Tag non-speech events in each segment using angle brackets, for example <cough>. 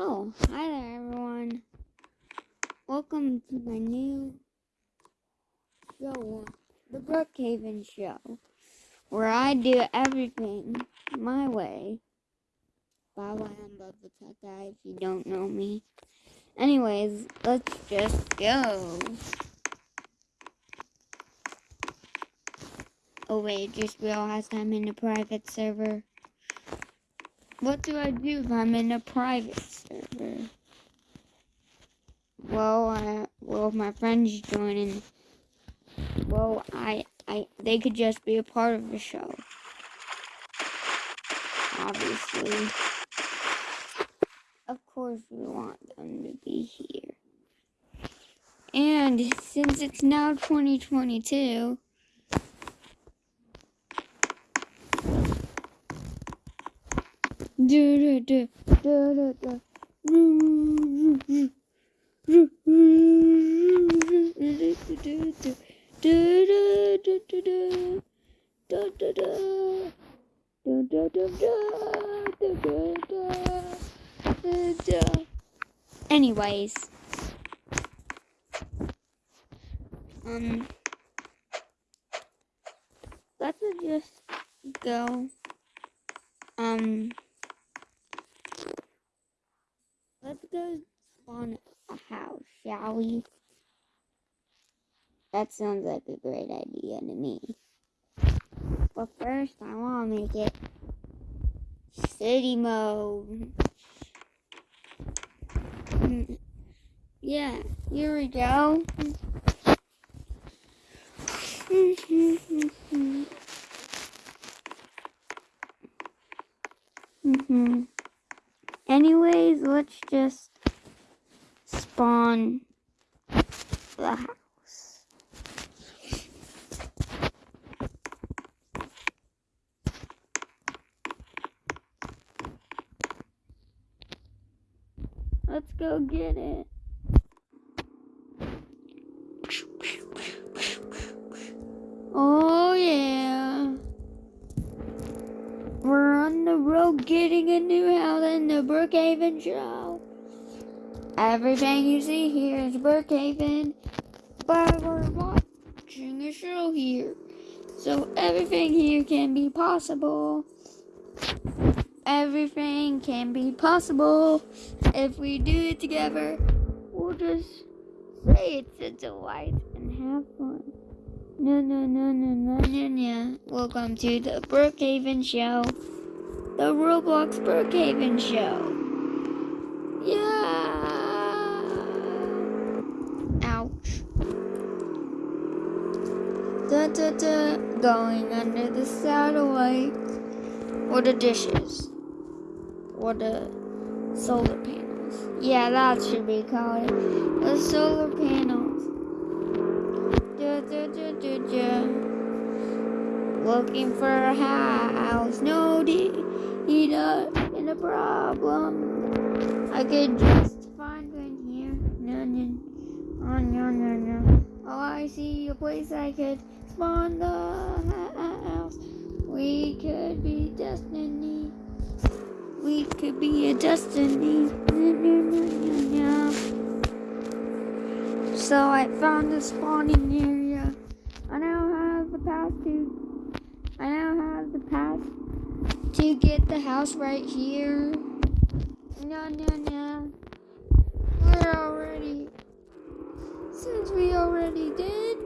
Oh, hi there, everyone. Welcome to my new show, The Brookhaven Show, where I do everything my way. Bye bye, I'm the Tech Guy if you don't know me. Anyways, let's just go. Oh wait, just realized I'm in a private server. What do I do if I'm in a private server? Well, I, well, if my friends joining, well, I, I, they could just be a part of the show. Obviously. Of course we want them to be here. And since it's now 2022, do do do do do do Anyways, um, let's just go, um, let's go spawn a house, shall we? That sounds like a great idea to me. But first, I want to make it city mode. Yeah, here we go. mm-hmm. Anyways, let's just spawn the house. Let's go get it. Oh yeah. We're on the road getting a new house in the Brookhaven show. Everything you see here is Brookhaven, but we're watching a show here. So everything here can be possible. Everything can be possible if we do it together. We'll just say it's a delight and have fun. No, no, no, no, no, no, no. Welcome to the Brookhaven Show. The Roblox Brookhaven Show. Yeah. Ouch. Da da da. Going under the satellite. Or the dishes. Or the solar panels. Yeah, that should be called it. The solar panels. Da, da, da. Looking for a house. No, need a, in a problem. I could just find one here. No, no. Oh, no, no, no. Oh, I see a place I could spawn the house. We could be destiny. We could be a destiny. So I found the spawning area. I now have the path to. I now have the path to get the house right here. No, no, no. We're already. Since we already did.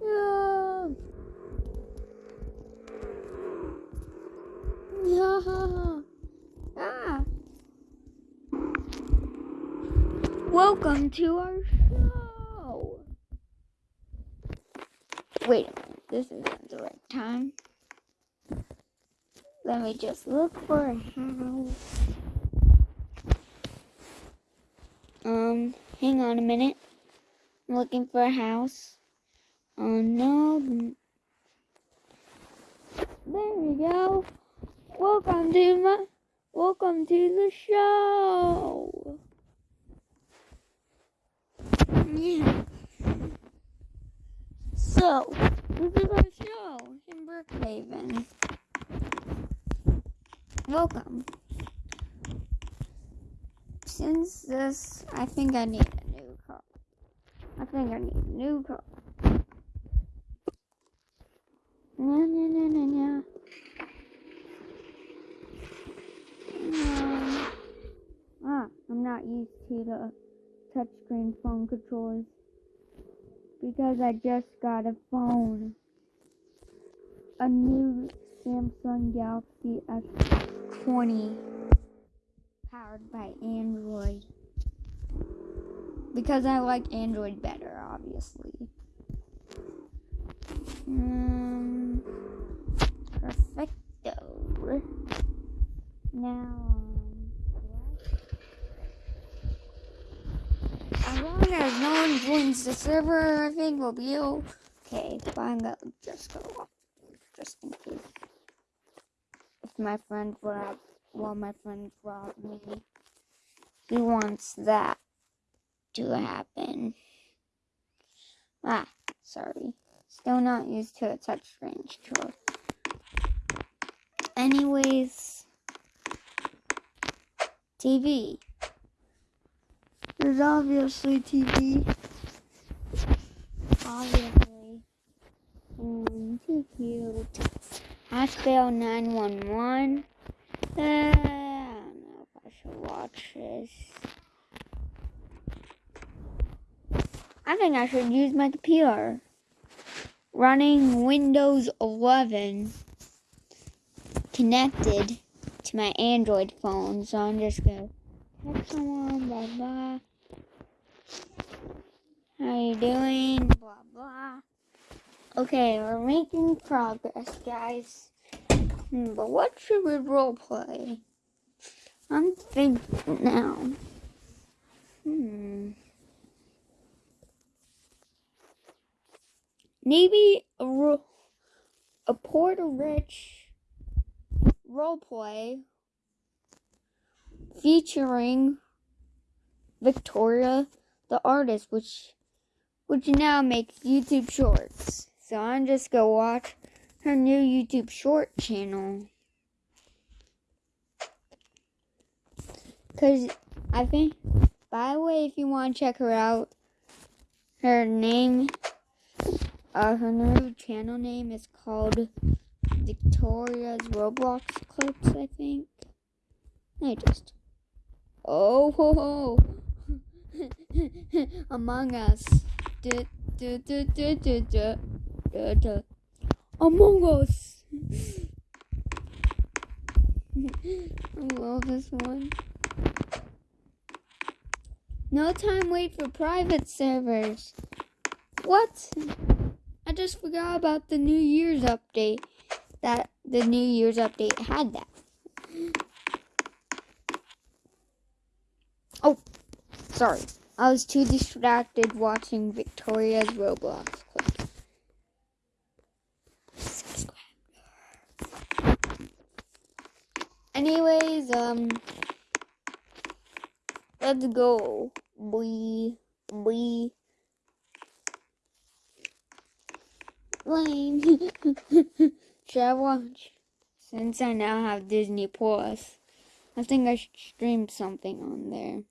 Yeah. Yeah. Ah. To our show. Wait a minute. This isn't the right time. Let me just look for a house. Um, hang on a minute. I'm looking for a house. Oh no. There we go. Welcome to my welcome to the show. Yeah. So, this is our show in Brookhaven. Welcome. since this, I think I need a new car. I think I need a new car. No, no, no, no, no. Um, ah, I'm not used to the touchscreen phone controls because I just got a phone. A new Samsung Galaxy S20 powered by Android. Because I like Android better, obviously. Um, perfecto. Now, um, as long as no one joins the server, I think we'll be okay. But I'm gonna just go off, just in case. If my friend rob, well, my friend robbed me, he wants that to happen. Ah, sorry. Still not used to a touchscreen controller. Anyways, TV. There's obviously TV. Obviously. Mm, too cute. Aspel 911. Uh, I don't know if I should watch this. I think I should use my computer. Running Windows 11 connected to my Android phone. So I'm just going to text someone, blah, blah. How you doing? Blah, blah. Okay, we're making progress, guys. Hmm, but what should we role play? I'm thinking now. Hmm. maybe a, a Poor to Rich roleplay featuring Victoria the artist, which which now makes YouTube shorts. So I'm just gonna watch her new YouTube short channel. Cause I think by the way if you wanna check her out, her name uh, her new channel name is called Victoria's Roblox Clips, I think. I just. Oh, ho, ho. <laughs> Among Us. Du, du, du, du, du, du. Among Us. <laughs> I love this one. No time wait for private servers. What? I just forgot about the New Year's update. That the New Year's update had that. Oh, sorry. I was too distracted watching Victoria's Roblox Anyways, um, let's go. We, we. lame. <laughs> should I watch? Since I now have Disney Plus, I think I should stream something on there.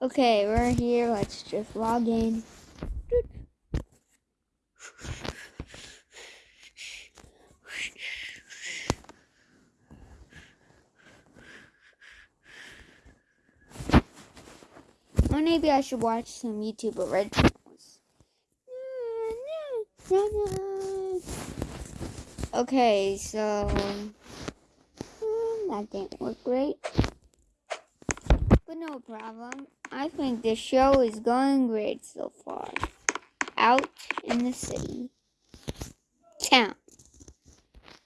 Okay, we're here. Let's just log in. Or maybe I should watch some YouTube originals. Okay, so hmm, that didn't work great. But no problem. I think the show is going great so far. Out in the city. Town.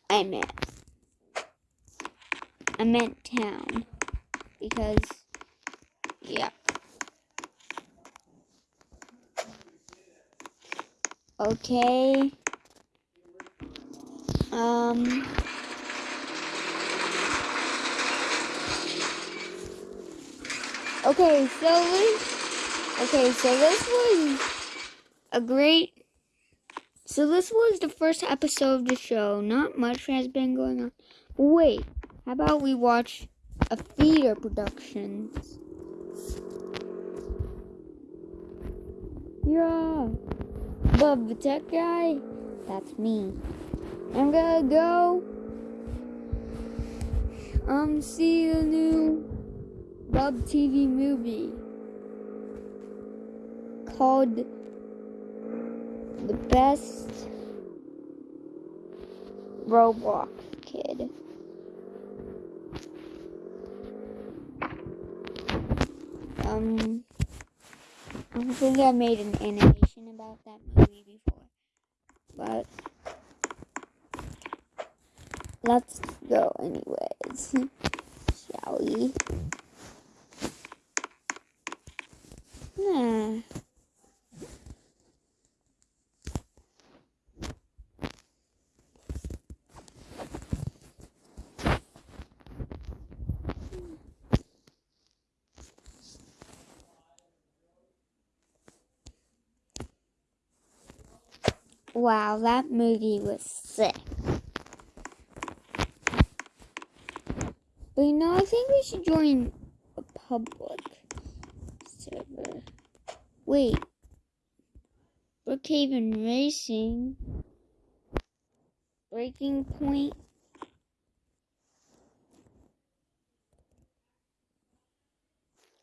I meant. I meant town. Because, yeah. Okay. Um. Okay, so this, okay, so this was a great So this was the first episode of the show. Not much has been going on. Wait, how about we watch a theater productions? Yeah. Bob the tech guy? That's me. I'm gonna go um see the new Bub TV movie called The Best Roblox Kid. Um I don't think I made an animation about that movie before. But let's go anyways. <laughs> Shall we? Yeah. Wow, that movie was sick. But you know, I think we should join a public server. Wait. Brookhaven Racing. Breaking Point.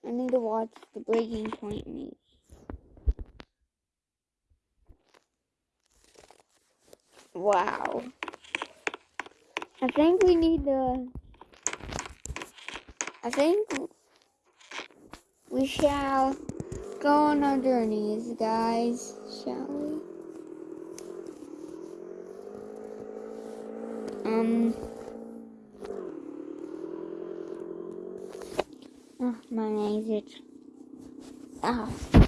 I need to watch the Breaking Point movie. Wow. I think we need to. I think we shall go on our journeys, guys, shall we? Um. Oh, my name's it. Oh.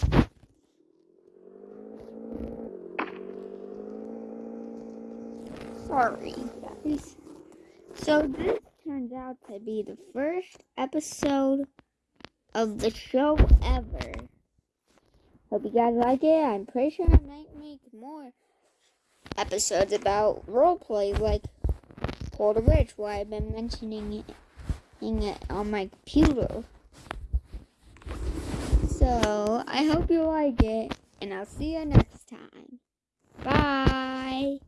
Guys. So this turns out to be the first episode of the show ever. Hope you guys like it. I'm pretty sure I might make more episodes about roleplay like Poor to Rich, where I've been mentioning it on my computer. So, I hope you like it, and I'll see you next time. Bye!